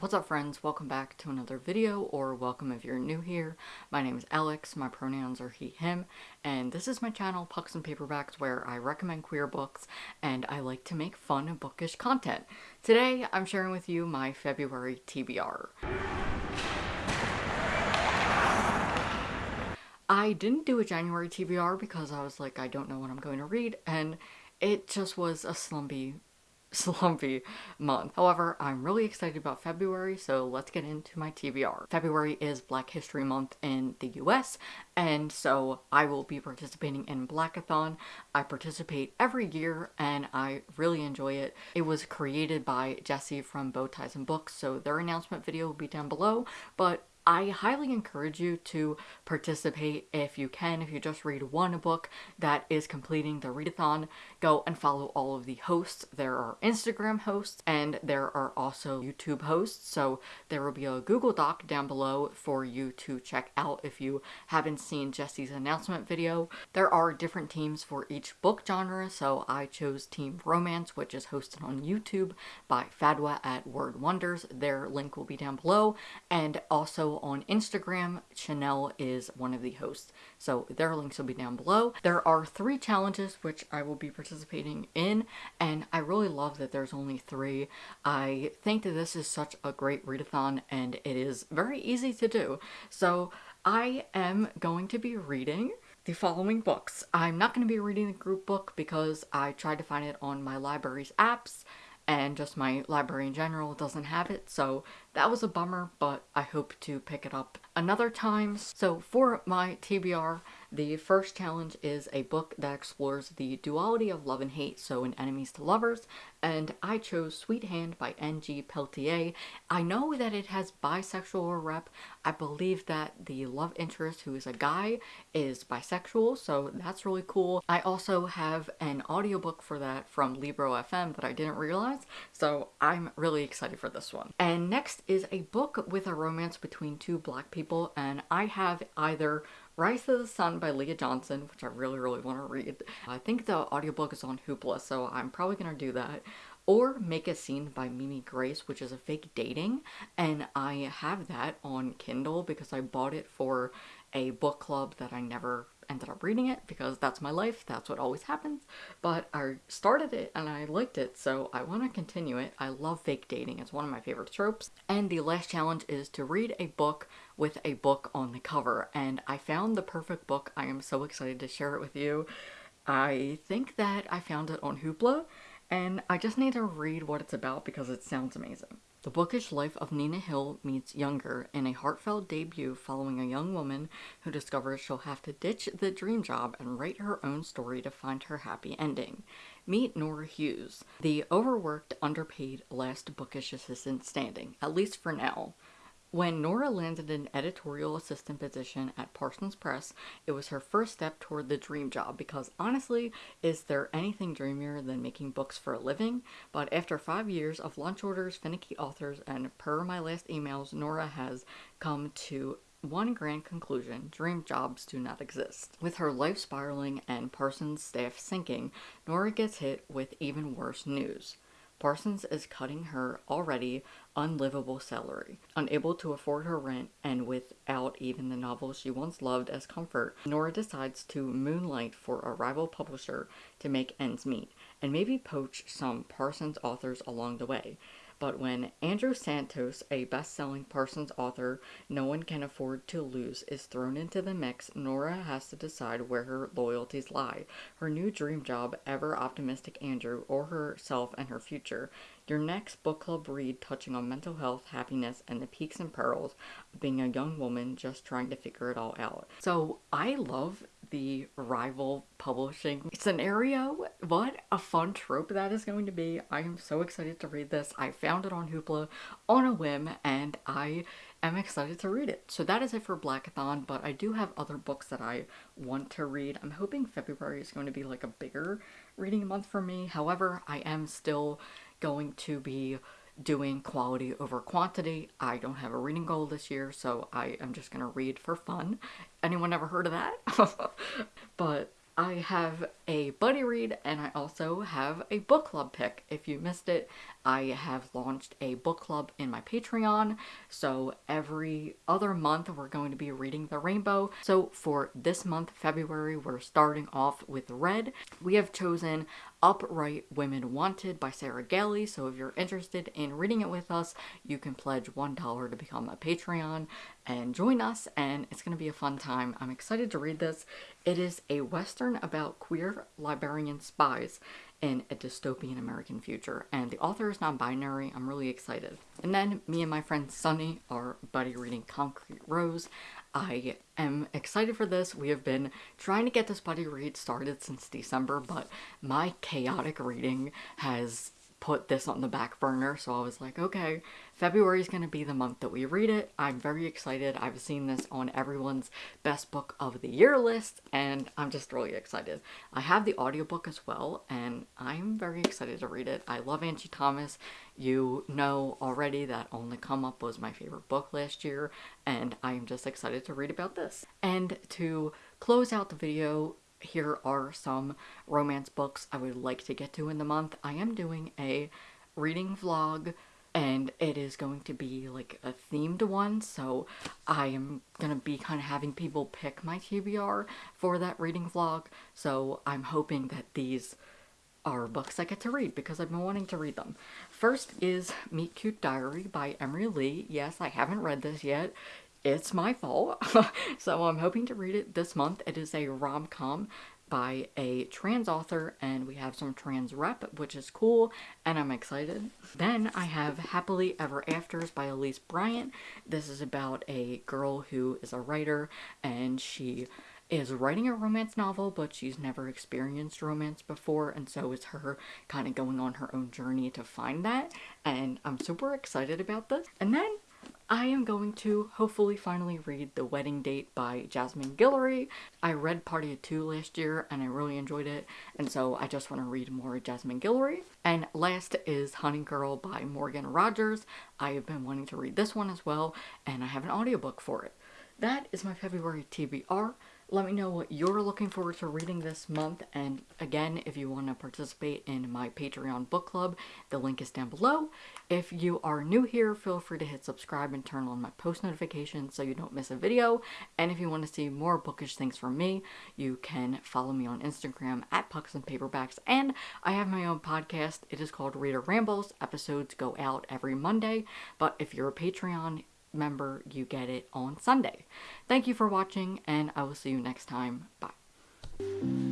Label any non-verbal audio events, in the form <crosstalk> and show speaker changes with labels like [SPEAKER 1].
[SPEAKER 1] What's up friends? Welcome back to another video, or welcome if you're new here. My name is Alex, my pronouns are he, him, and this is my channel, Pucks and Paperbacks, where I recommend queer books, and I like to make fun and bookish content. Today, I'm sharing with you my February TBR. I didn't do a January TBR because I was like, I don't know what I'm going to read, and it just was a slumpy <laughs> slumpy month. However, I'm really excited about February, so let's get into my TBR. February is Black History Month in the US, and so I will be participating in Blackathon. I participate every year, and I really enjoy it. It was created by Jesse from Bow Ties and Books, so their announcement video will be down below, but I highly encourage you to participate if you can. If you just read one book that is completing the readathon, go and follow all of the hosts. There are Instagram hosts and there are also YouTube hosts. So there will be a Google Doc down below for you to check out if you haven't seen Jesse's announcement video. There are different teams for each book genre. So I chose Team Romance, which is hosted on YouTube by Fadwa at Word Wonders. Their link will be down below. And also on Instagram, Chanel is one of the hosts. So their links will be down below. There are three challenges which I will be participating in, and I really love that there's only three. I think that this is such a great readathon, and it is very easy to do. So I am going to be reading the following books. I'm not going to be reading the group book because I tried to find it on my library's apps and just my library in general doesn't have it, so that was a bummer, but I hope to pick it up another time. So for my TBR, the first challenge is a book that explores the duality of love and hate, so in Enemies to Lovers, and I chose Sweet Hand by N.G. Peltier. I know that it has bisexual rep. I believe that the love interest, who is a guy, is bisexual, so that's really cool. I also have an audiobook for that from Libro FM that I didn't realize, so I'm really excited for this one. And next is a book with a romance between two black people, and I have either Rise to the Sun by Leah Johnson, which I really, really want to read. I think the audiobook is on Hoopla, so I'm probably going to do that. Or Make a Scene by Mimi Grace, which is a fake dating, and I have that on Kindle because I bought it for a book club that I never ended up reading it because that's my life, that's what always happens. But I started it and I liked it, so I want to continue it. I love fake dating, it's one of my favorite tropes. And the last challenge is to read a book with a book on the cover, and I found the perfect book. I am so excited to share it with you. I think that I found it on Hoopla, and I just need to read what it's about because it sounds amazing. The bookish life of Nina Hill meets Younger in a heartfelt debut following a young woman who discovers she'll have to ditch the dream job and write her own story to find her happy ending. Meet Nora Hughes, the overworked, underpaid, last bookish assistant standing, at least for now. When Nora landed an editorial assistant position at Parsons Press, it was her first step toward the dream job because honestly, is there anything dreamier than making books for a living? But after five years of lunch orders, finicky authors, and per my last emails, Nora has come to one grand conclusion dream jobs do not exist. With her life spiraling and Parsons' staff sinking, Nora gets hit with even worse news. Parsons is cutting her already unlivable salary. Unable to afford her rent and without even the novels she once loved as comfort, Nora decides to moonlight for a rival publisher to make ends meet and maybe poach some Parsons authors along the way. But when Andrew Santos, a best-selling Parsons author no one can afford to lose, is thrown into the mix, Nora has to decide where her loyalties lie. Her new dream job, ever optimistic Andrew, or herself and her future. Your next book club read touching on mental health, happiness, and the peaks and perils of being a young woman just trying to figure it all out. So I love the rival publishing scenario. What a fun trope that is going to be. I am so excited to read this. I found it on Hoopla on a whim and I am excited to read it. So that is it for Blackathon, but I do have other books that I want to read. I'm hoping February is going to be like a bigger reading month for me. However, I am still going to be doing quality over quantity. I don't have a reading goal this year, so I am just going to read for fun. Anyone ever heard of that? <laughs> but I have a buddy read and I also have a book club pick. If you missed it I have launched a book club in my Patreon. So every other month we're going to be reading The Rainbow. So for this month, February, we're starting off with Red. We have chosen Upright Women Wanted by Sarah Gailey. So if you're interested in reading it with us, you can pledge $1 to become a Patreon and join us and it's going to be a fun time. I'm excited to read this. It is a western about queer librarian spies in a dystopian American future and the author is non-binary. I'm really excited. And then me and my friend Sunny are buddy reading Concrete Rose. I am excited for this. We have been trying to get this buddy read started since December, but my chaotic reading has put this on the back burner. So I was like, okay, February is going to be the month that we read it. I'm very excited. I've seen this on everyone's best book of the year list and I'm just really excited. I have the audiobook as well and I'm very excited to read it. I love Angie Thomas. You know already that On the Come Up was my favorite book last year and I'm just excited to read about this. And to close out the video, here are some romance books I would like to get to in the month. I am doing a reading vlog and it is going to be like a themed one so I am gonna be kind of having people pick my TBR for that reading vlog so I'm hoping that these are books I get to read because I've been wanting to read them. First is Meet Cute Diary by Emery Lee. Yes, I haven't read this yet it's my fault. <laughs> so I'm hoping to read it this month. It is a rom-com by a trans author and we have some trans rep which is cool and I'm excited. Then I have Happily Ever Afters by Elise Bryant. This is about a girl who is a writer and she is writing a romance novel but she's never experienced romance before and so it's her kind of going on her own journey to find that and I'm super excited about this. And then I am going to hopefully finally read The Wedding Date by Jasmine Guillory. I read Party of Two last year and I really enjoyed it and so I just want to read more Jasmine Guillory. And last is Honey Girl by Morgan Rogers. I have been wanting to read this one as well and I have an audiobook for it. That is my February TBR. Let me know what you're looking forward to reading this month. And again, if you want to participate in my Patreon book club, the link is down below. If you are new here, feel free to hit subscribe and turn on my post notifications so you don't miss a video. And if you want to see more bookish things from me, you can follow me on Instagram at Pucks and Paperbacks. And I have my own podcast. It is called Reader Rambles. Episodes go out every Monday. But if you're a Patreon, member, you get it on Sunday. Thank you for watching, and I will see you next time. Bye.